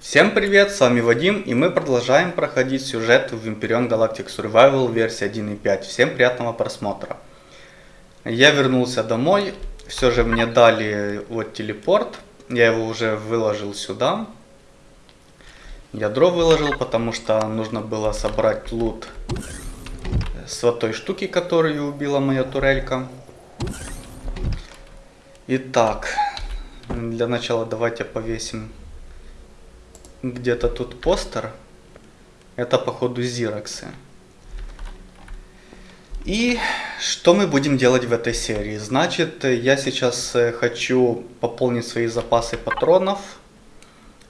Всем привет, с вами Вадим, и мы продолжаем проходить сюжет в Imperion Galactic Survival версии 1.5. Всем приятного просмотра. Я вернулся домой, все же мне дали вот телепорт, я его уже выложил сюда. Ядро выложил, потому что нужно было собрать лут с вот той штуки, которую убила моя турелька. Итак, для начала давайте повесим где-то тут постер. Это походу зироксы. И что мы будем делать в этой серии? Значит, я сейчас э, хочу пополнить свои запасы патронов.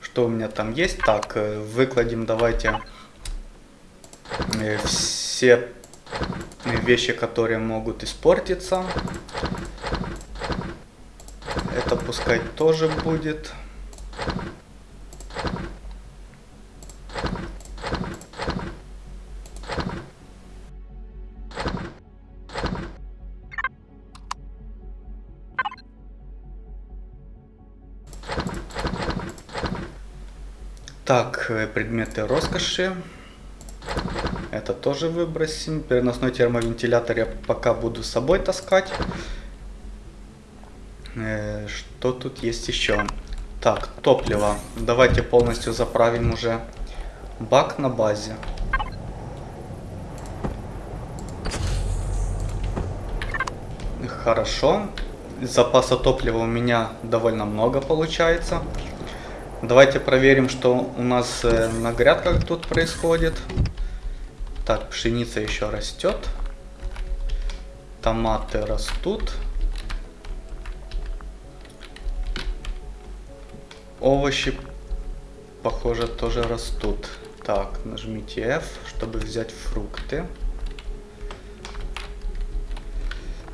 Что у меня там есть? Так, э, выкладем давайте э, все вещи, которые могут испортиться. Это пускай тоже будет. Так, э, предметы роскоши. Это тоже выбросим. Переносной термовентилятор я пока буду с собой таскать. Э, что тут есть еще? Так, топливо. Давайте полностью заправим уже бак на базе. Хорошо. Запаса топлива у меня довольно много получается. Давайте проверим, что у нас э, на грядках тут происходит. Так, пшеница еще растет. Томаты растут. Овощи, похоже, тоже растут. Так, нажмите F, чтобы взять фрукты.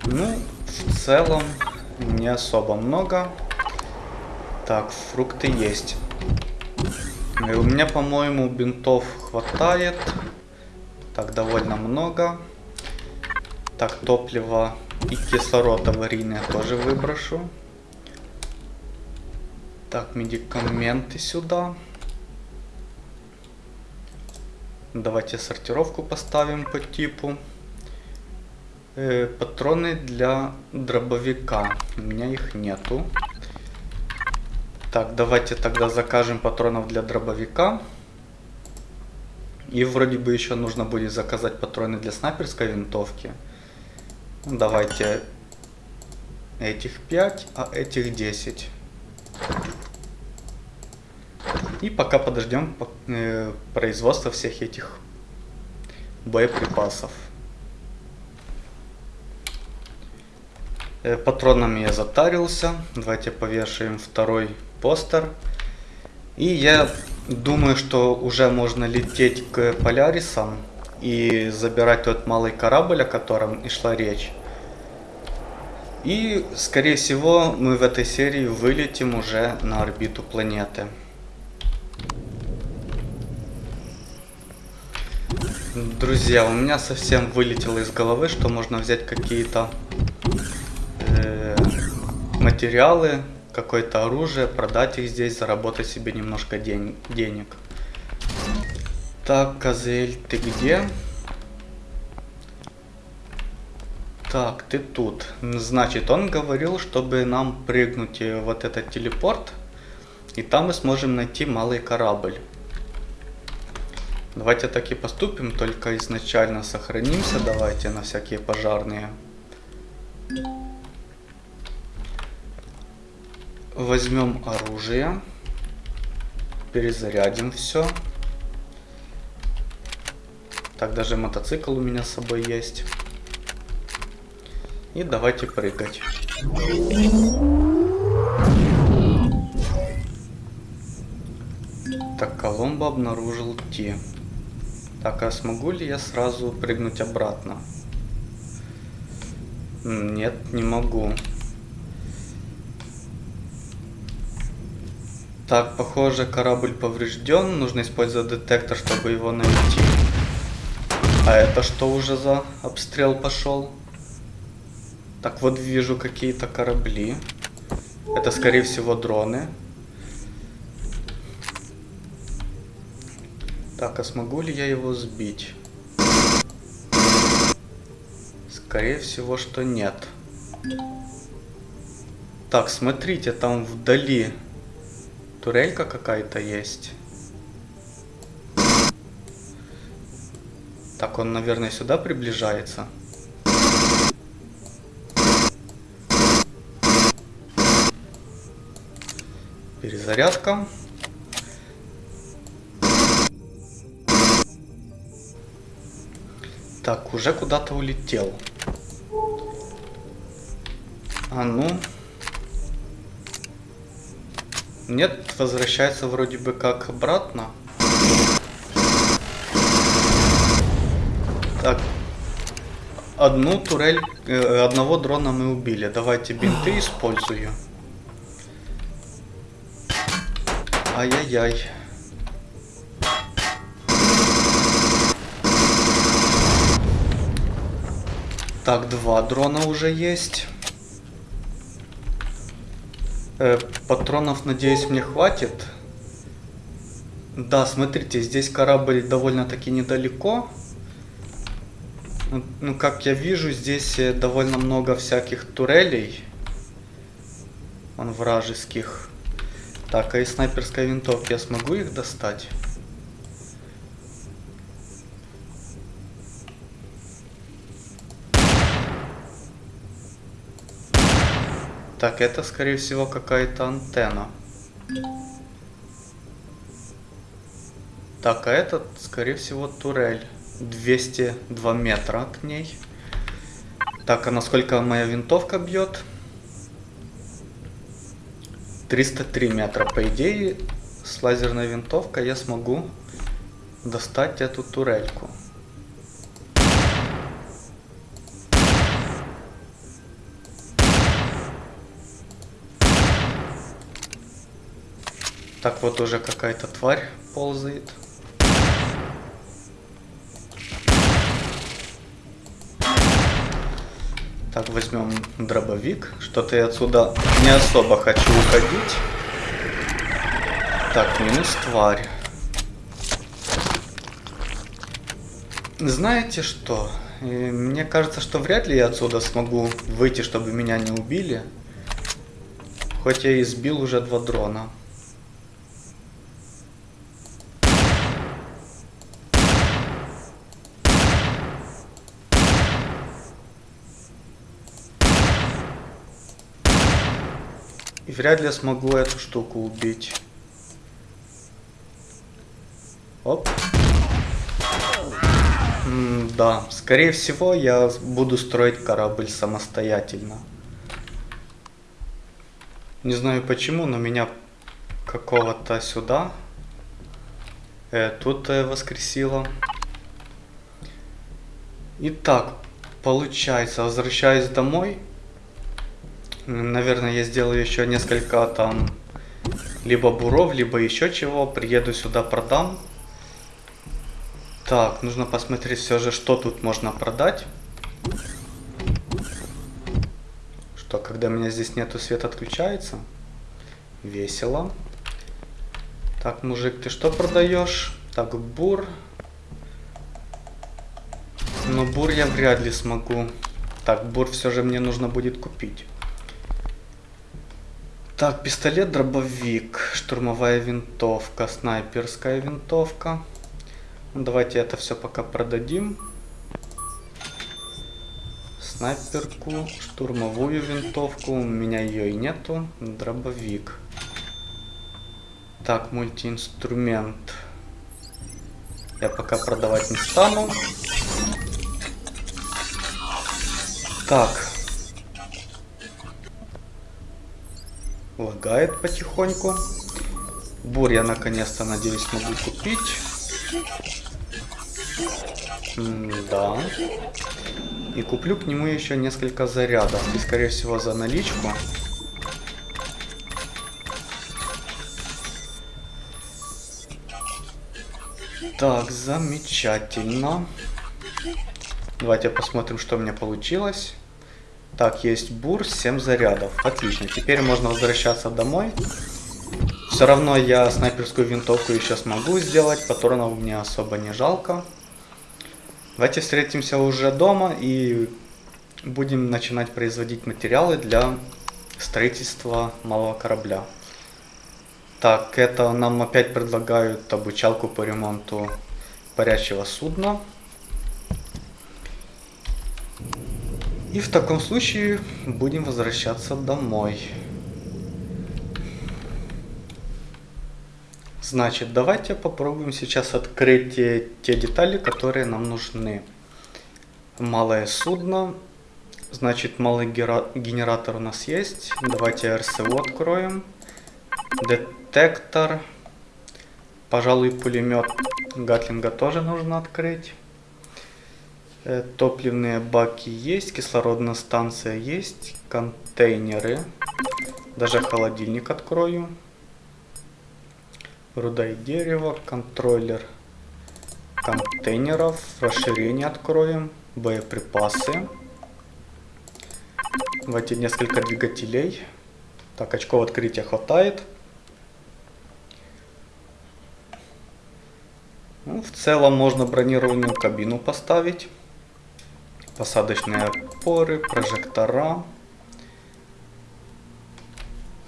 Ну, в целом, не особо много. Так, фрукты есть. И у меня, по-моему, бинтов хватает. Так, довольно много. Так, топливо и кислород аварийное тоже выброшу. Так, медикаменты сюда. Давайте сортировку поставим по типу. Э, патроны для дробовика. У меня их нету. Так, давайте тогда закажем патронов для дробовика. И вроде бы еще нужно будет заказать патроны для снайперской винтовки. Ну, давайте этих 5, а этих 10. И пока подождем э, производства всех этих боеприпасов. Э, патронами я затарился. Давайте повешаем второй постер. И я думаю, что уже можно лететь к Полярисам и забирать тот малый корабль, о котором и шла речь. И, скорее всего, мы в этой серии вылетим уже на орбиту планеты. Друзья, у меня совсем вылетело из головы, что можно взять какие-то э, материалы какое-то оружие, продать их здесь, заработать себе немножко день, денег. Так, Козель, ты где? Так, ты тут. Значит, он говорил, чтобы нам прыгнуть вот этот телепорт, и там мы сможем найти малый корабль. Давайте так и поступим, только изначально сохранимся, давайте на всякие пожарные. Возьмем оружие. Перезарядим все. Так, даже мотоцикл у меня с собой есть. И давайте прыгать. Так, Коломбо обнаружил Ти. Так, а смогу ли я сразу прыгнуть обратно? Нет, не могу. Так, похоже, корабль поврежден. Нужно использовать детектор, чтобы его найти. А это что уже за обстрел пошел? Так, вот вижу какие-то корабли. Это, скорее всего, дроны. Так, а смогу ли я его сбить? Скорее всего, что нет. Так, смотрите, там вдали турелька какая-то есть. Так, он, наверное, сюда приближается. Перезарядка. Так, уже куда-то улетел. А ну. Нет, возвращается вроде бы как обратно. Так. Одну турель, э, одного дрона мы убили. Давайте бинты использую. Ай-яй-яй. Так, два дрона уже есть. Э, патронов, надеюсь, мне хватит. Да, смотрите, здесь корабль довольно-таки недалеко. Ну, как я вижу, здесь э, довольно много всяких турелей. Он вражеских. Так, а из снайперской винтовки я смогу их достать? Так, это скорее всего какая-то антенна. Так, а этот скорее всего турель. 202 метра к ней. Так, а насколько моя винтовка бьет? 303 метра. По идее, с лазерной винтовкой я смогу достать эту турельку. Так вот уже какая-то тварь ползает. Так, возьмем дробовик. Что-то я отсюда не особо хочу уходить. Так, минус тварь. Знаете что? Мне кажется, что вряд ли я отсюда смогу выйти, чтобы меня не убили. Хоть я и сбил уже два дрона. Вряд ли я смогу эту штуку убить. Оп. М да, скорее всего я буду строить корабль самостоятельно. Не знаю почему, но меня какого-то сюда э, тут э, воскресило. Итак, получается, возвращаюсь домой. Наверное, я сделаю еще несколько там либо буров, либо еще чего. Приеду сюда, продам. Так, нужно посмотреть все же, что тут можно продать. Что, когда меня здесь нету, свет отключается. Весело. Так, мужик, ты что продаешь? Так, бур. Но бур я вряд ли смогу. Так, бур все же мне нужно будет купить. Так, пистолет, дробовик, штурмовая винтовка, снайперская винтовка. Ну, давайте это все пока продадим. Снайперку, штурмовую винтовку, у меня ее и нету. Дробовик. Так, мультиинструмент. Я пока продавать не стану. Так, Лагает потихоньку. Бур я наконец-то, надеюсь, смогу купить. Да. И куплю к нему еще несколько зарядов. И, скорее всего, за наличку. Так, замечательно. Давайте посмотрим, что у меня получилось. Так, есть бур, 7 зарядов. Отлично, теперь можно возвращаться домой. Все равно я снайперскую винтовку еще смогу сделать, патронов мне особо не жалко. Давайте встретимся уже дома и будем начинать производить материалы для строительства малого корабля. Так, это нам опять предлагают обучалку по ремонту парящего судна. И в таком случае будем возвращаться домой. Значит, давайте попробуем сейчас открыть те, детали, которые нам нужны. Малое судно. Значит, малый генератор у нас есть. Давайте РСО откроем. Детектор. Пожалуй, пулемет Гатлинга тоже нужно открыть. Э, топливные баки есть, кислородная станция есть, контейнеры. Даже холодильник открою. Руда и дерево, контроллер контейнеров, расширение откроем, боеприпасы. Давайте несколько двигателей. Так, очков открытия хватает. Ну, в целом можно бронированную кабину поставить. Посадочные опоры, прожектора.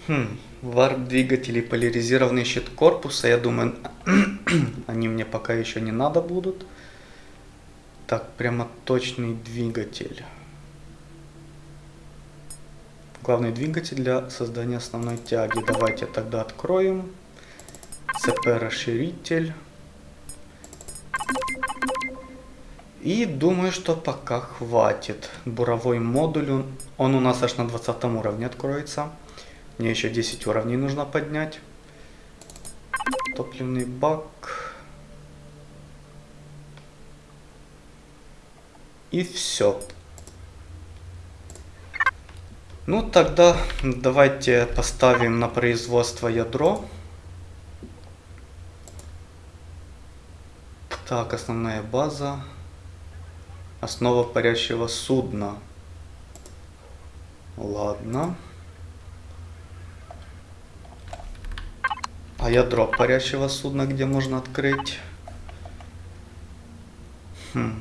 Хм, варп-двигатели, поляризированный щит корпуса. Я думаю, они мне пока еще не надо будут. Так, прямо точный двигатель. Главный двигатель для создания основной тяги. Давайте тогда откроем. ЦП-расширитель. И думаю, что пока хватит. Буровой модуль, он у нас аж на 20 уровне откроется. Мне еще 10 уровней нужно поднять. Топливный бак. И все. Ну тогда давайте поставим на производство ядро. Так, основная база. Основа парящего судна. Ладно. А ядро парящего судна где можно открыть? Хм.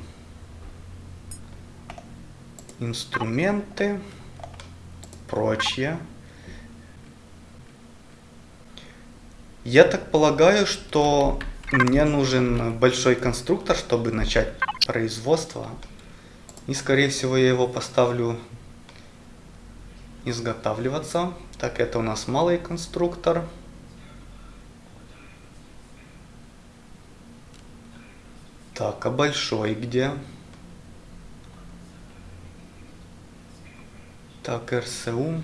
Инструменты. Прочее. Я так полагаю, что мне нужен большой конструктор, чтобы начать производство. И скорее всего я его поставлю изготавливаться. Так, это у нас малый конструктор. Так, а большой где? Так, РСУ.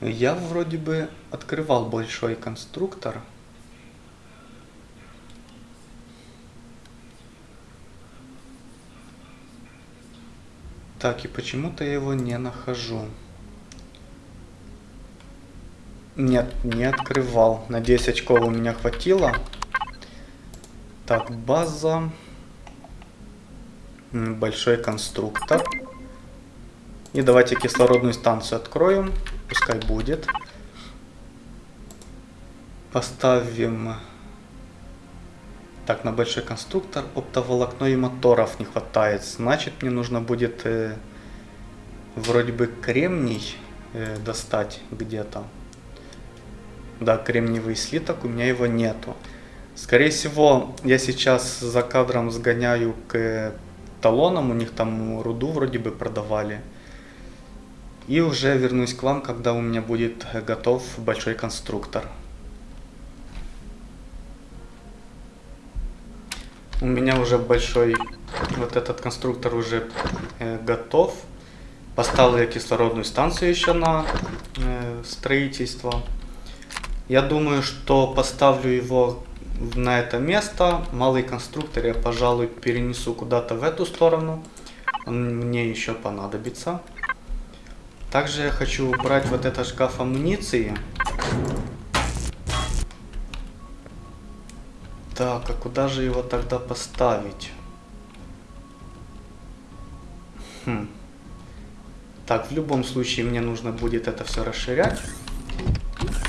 Я вроде бы открывал большой конструктор. Так, и почему-то я его не нахожу. Нет, не открывал. На 10 очков у меня хватило. Так, база. Большой конструктор. И давайте кислородную станцию откроем. Пускай будет. Поставим... Так, на большой конструктор оптоволокно и моторов не хватает. Значит, мне нужно будет э, вроде бы кремний э, достать где-то. Да, кремниевый слиток, у меня его нету. Скорее всего, я сейчас за кадром сгоняю к талонам, у них там руду вроде бы продавали. И уже вернусь к вам, когда у меня будет готов большой конструктор. У меня уже большой вот этот конструктор уже э, готов. Поставил я кислородную станцию еще на э, строительство. Я думаю, что поставлю его на это место. Малый конструктор я, пожалуй, перенесу куда-то в эту сторону. Он мне еще понадобится. Также я хочу убрать вот этот шкаф амуниции. Так, а куда же его тогда поставить? Хм. Так, в любом случае мне нужно будет это все расширять.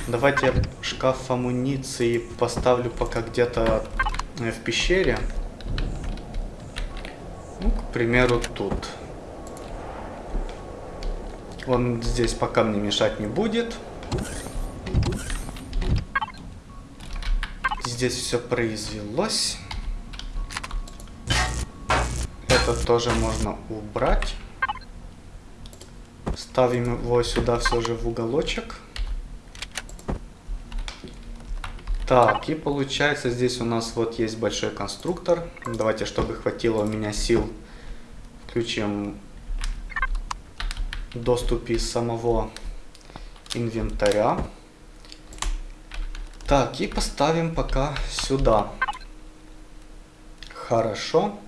Давайте я шкаф амуниции поставлю пока где-то э, в пещере. Ну, к примеру, тут. Он здесь пока мне мешать не будет. Здесь все произвелось. Это тоже можно убрать. Ставим его сюда все же в уголочек. Так, и получается здесь у нас вот есть большой конструктор. Давайте, чтобы хватило у меня сил, включим доступ из самого инвентаря. Так, и поставим пока сюда. Хорошо.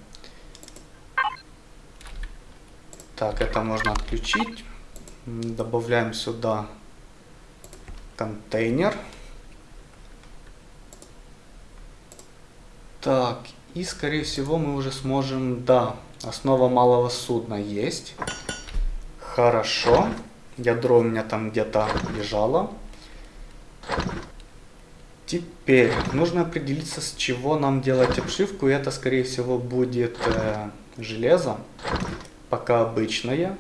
Так, это можно отключить. Добавляем сюда контейнер. Так, и скорее всего мы уже сможем... Да, основа малого судна есть. Хорошо. Ядро у меня там где-то лежало. Теперь нужно определиться, с чего нам делать обшивку. И это, скорее всего, будет э, железо. Пока обычное.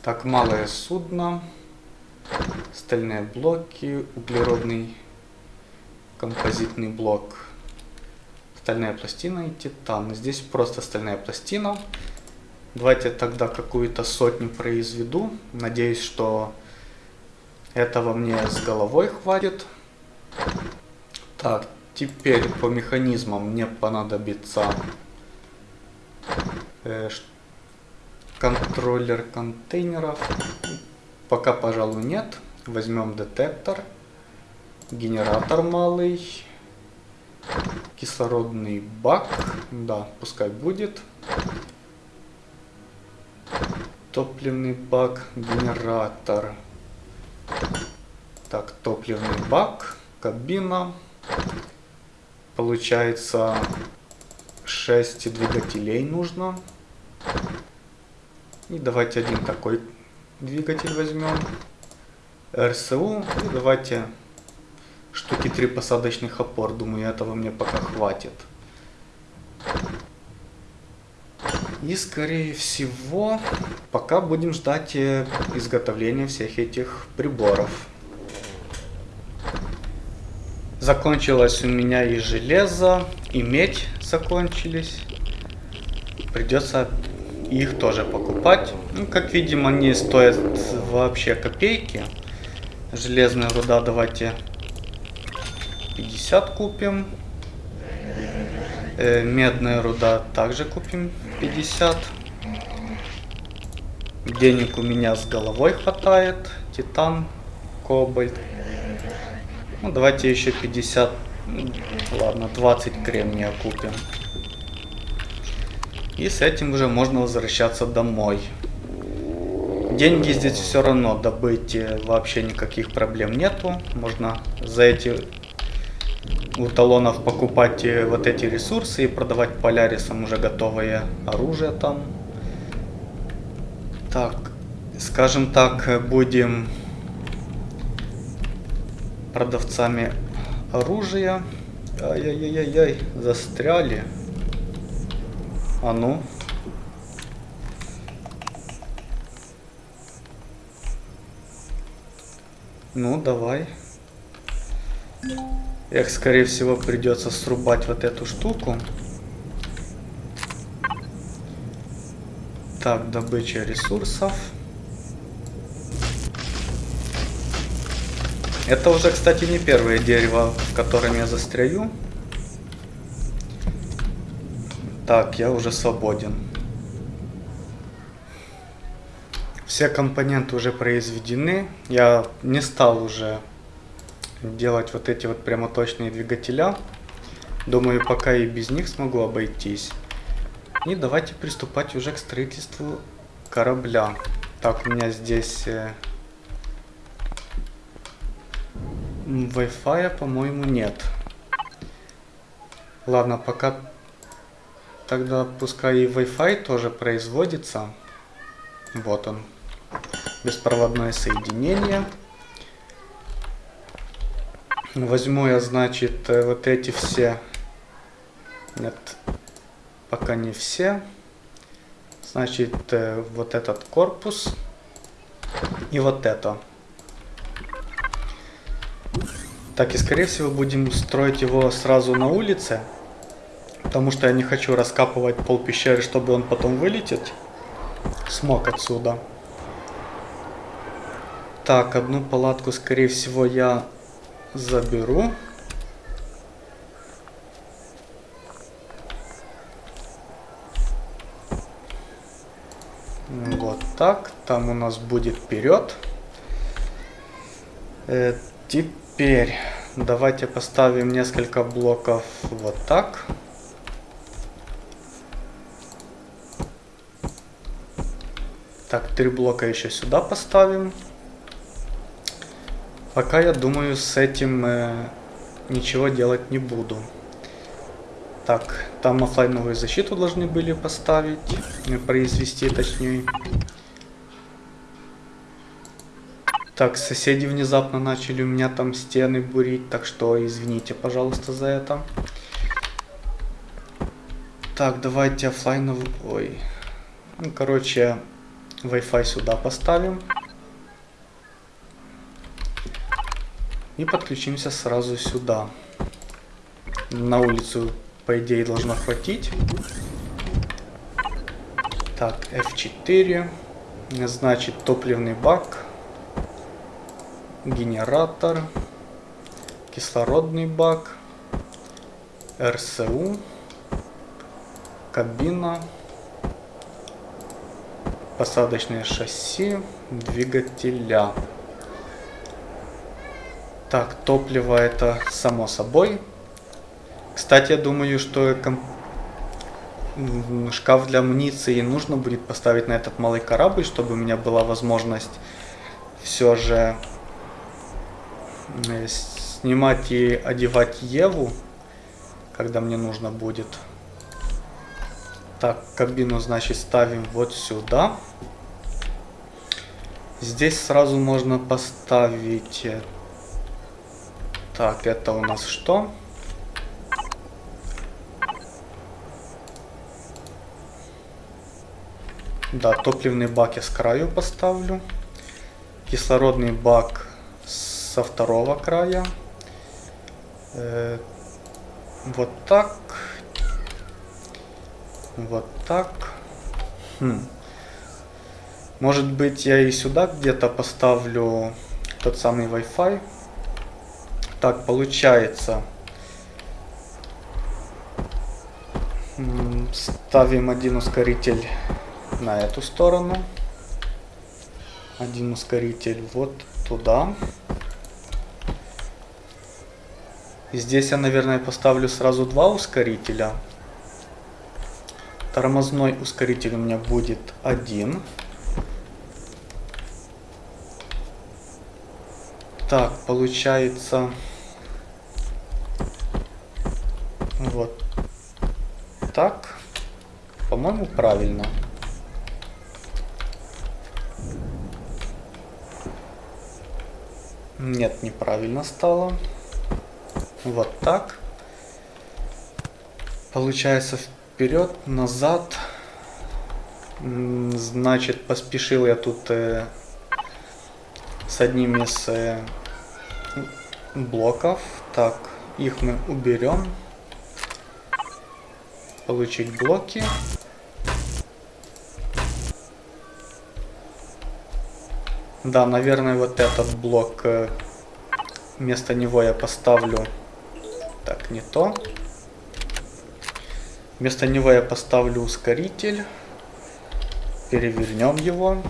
Так, малое судно, стальные блоки, углеродный композитный блок, стальная пластина и титан. Здесь просто стальная пластина. Давайте тогда какую-то сотню произведу. Надеюсь, что этого мне с головой хватит. Так, теперь по механизмам мне понадобится э, контроллер контейнеров. Пока, пожалуй, нет. Возьмем детектор. Генератор малый. Кислородный бак. Да, пускай будет. Топливный бак, генератор. Так, топливный бак, кабина. Получается 6 двигателей нужно. И давайте один такой двигатель возьмем. РСУ. И давайте штуки три посадочных опор. Думаю, этого мне пока хватит. И скорее всего, пока будем ждать э, изготовления всех этих приборов. Закончилось у меня и железо, и медь закончились. Придется их тоже покупать. Ну, как видим, они стоят вообще копейки. Железная руда давайте 50 купим. Э, медная руда также купим 50. Денег у меня с головой хватает. Титан, кобальт. Ну, давайте еще 50, ладно, 20 кремния купим. И с этим уже можно возвращаться домой. Деньги здесь все равно добыть э, вообще никаких проблем нету. Можно за эти у талонов покупать э, вот эти ресурсы и продавать полярисам уже готовое оружие там. Так, скажем так, будем продавцами оружия. Ай-яй-яй-яй, застряли. А ну. Ну, давай. Эх, скорее всего, придется срубать вот эту штуку. Так, добыча ресурсов. Это уже, кстати, не первое дерево, в котором я застряю. Так, я уже свободен. Все компоненты уже произведены. Я не стал уже делать вот эти вот прямоточные двигателя. Думаю, пока и без них смогу обойтись. И давайте приступать уже к строительству корабля. Так, у меня здесь э, Wi-Fi, по-моему, нет. Ладно, пока Тогда пускай и Wi-Fi тоже производится. Вот он. Беспроводное соединение. Возьму я, значит, э, вот эти все. Нет, пока не все. Значит, э, вот этот корпус и вот это. Так, и скорее всего будем строить его сразу на улице. Потому что я не хочу раскапывать пол пещеры, чтобы он потом вылететь смог отсюда. Так, одну палатку, скорее всего, я заберу. Вот так. Там у нас будет вперед. Э, теперь давайте поставим несколько блоков вот так. Так, три блока еще сюда поставим. Пока я думаю, с этим э, ничего делать не буду. Так, там офлайновую защиту должны были поставить, э, произвести точнее. Так, соседи внезапно начали у меня там стены бурить, так что извините, пожалуйста, за это. Так, давайте офлайновую... Ой. Ну, короче, Wi-Fi сюда поставим. И подключимся сразу сюда. На улицу, по идее, должно хватить. Так, F4. Значит, топливный бак. Генератор. Кислородный бак. РСУ. Кабина. Посадочное шасси. Двигателя. Так, топливо это само собой. Кстати, я думаю, что шкаф для амуниции нужно будет поставить на этот малый корабль, чтобы у меня была возможность все же э, снимать и одевать Еву, когда мне нужно будет. Так, кабину, значит, ставим вот сюда. Здесь сразу можно поставить так, это у нас что? Да, топливный бак я с краю поставлю. Кислородный бак со второго края. Э, вот так. Вот так. Хм. Может быть я и сюда где-то поставлю тот самый Wi-Fi. Так, получается. Ставим один ускоритель на эту сторону. Один ускоритель вот туда. Здесь я, наверное, поставлю сразу два ускорителя. Тормозной ускоритель у меня будет один. Так, получается... Вот так. По-моему, правильно. Нет, неправильно стало. Вот так. Получается вперед, назад. Значит, поспешил я тут э, с одним из э, блоков. Так, их мы уберем получить блоки. Да, наверное, вот этот блок, э, вместо него я поставлю... Так, не то. Вместо него я поставлю ускоритель. Перевернем его.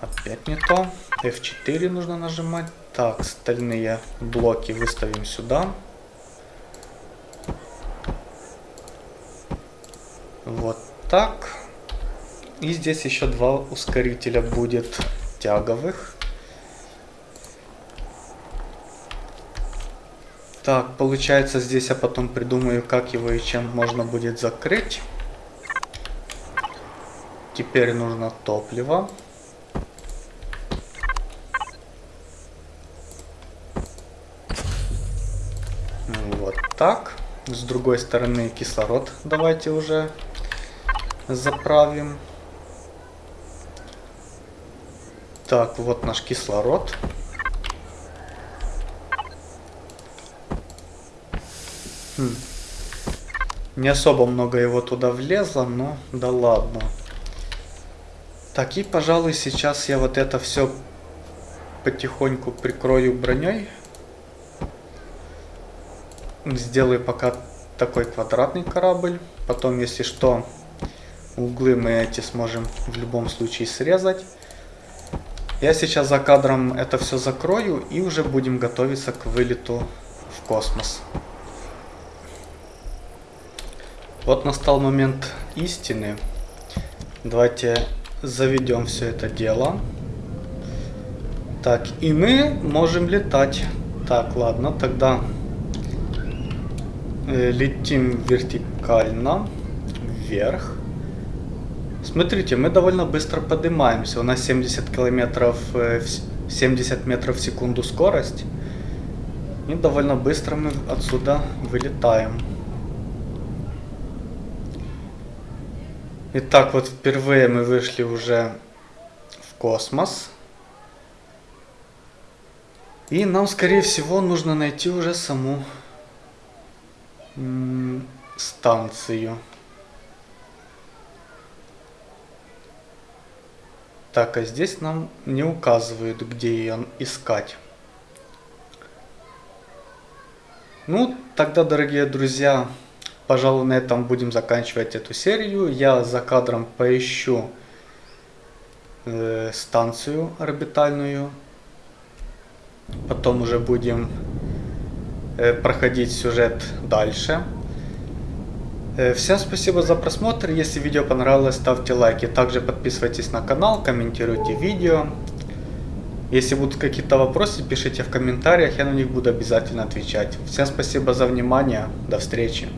Опять не то. F4 нужно нажимать. Так, остальные блоки выставим сюда. Вот так. И здесь еще два ускорителя будет тяговых. Так, получается здесь я потом придумаю, как его и чем можно будет закрыть. Теперь нужно топливо. Вот так. С другой стороны кислород давайте уже заправим. Так, вот наш кислород. Хм. Не особо много его туда влезло, но да ладно. Так, и, пожалуй, сейчас я вот это все потихоньку прикрою броней. Сделаю пока такой квадратный корабль. Потом, если что, углы мы эти сможем в любом случае срезать. Я сейчас за кадром это все закрою и уже будем готовиться к вылету в космос. Вот настал момент истины. Давайте заведем все это дело. Так, и мы можем летать. Так, ладно, тогда э, летим вертикально вверх. Смотрите, мы довольно быстро поднимаемся. У нас 70 километров, 70 э, метров в секунду скорость. И довольно быстро мы отсюда вылетаем. Итак, вот впервые мы вышли уже в космос. И нам, скорее всего, нужно найти уже саму станцию. Так, а здесь нам не указывают, где ее искать. Ну, тогда, дорогие друзья, пожалуй, на этом будем заканчивать эту серию. Я за кадром поищу э, станцию орбитальную. Потом уже будем э, проходить сюжет дальше. Э, всем спасибо за просмотр. Если видео понравилось, ставьте лайки. Также подписывайтесь на канал, комментируйте видео. Если будут какие-то вопросы, пишите в комментариях, я на них буду обязательно отвечать. Всем спасибо за внимание. До встречи.